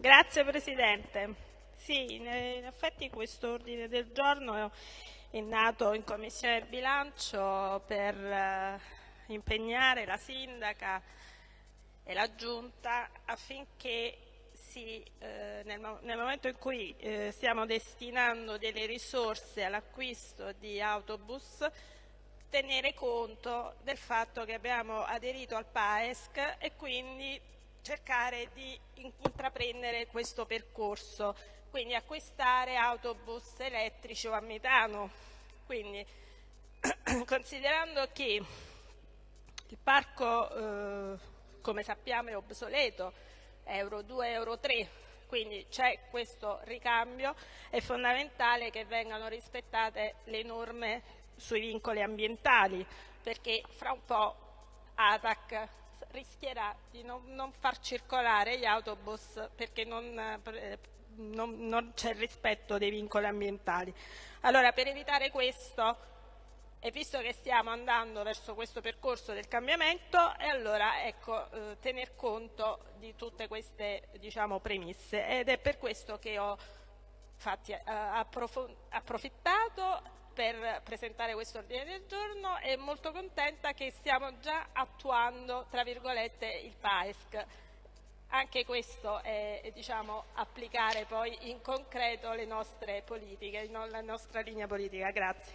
Grazie Presidente. Sì, in effetti questo ordine del giorno è nato in Commissione bilancio per eh, impegnare la Sindaca e la Giunta affinché si, eh, nel, nel, momento in cui eh, stiamo destinando delle risorse all'acquisto di autobus tenere conto del fatto che abbiamo aderito al PAESC e quindi cercare di intraprendere questo percorso, quindi acquistare autobus elettrici o a metano. Quindi, considerando che il parco, eh, come sappiamo, è obsoleto, Euro 2, Euro 3, quindi c'è questo ricambio, è fondamentale che vengano rispettate le norme sui vincoli ambientali, perché fra un po' ATAC rischierà di non, non far circolare gli autobus perché non, eh, non, non c'è rispetto dei vincoli ambientali. Allora, per evitare questo, e visto che stiamo andando verso questo percorso del cambiamento, e allora ecco, eh, tener conto di tutte queste diciamo, premesse ed è per questo che ho infatti, eh, approfittato per presentare questo ordine del giorno e molto contenta che stiamo già attuando tra virgolette il PAESC. Anche questo è diciamo, applicare poi in concreto le nostre politiche, la nostra linea politica. Grazie.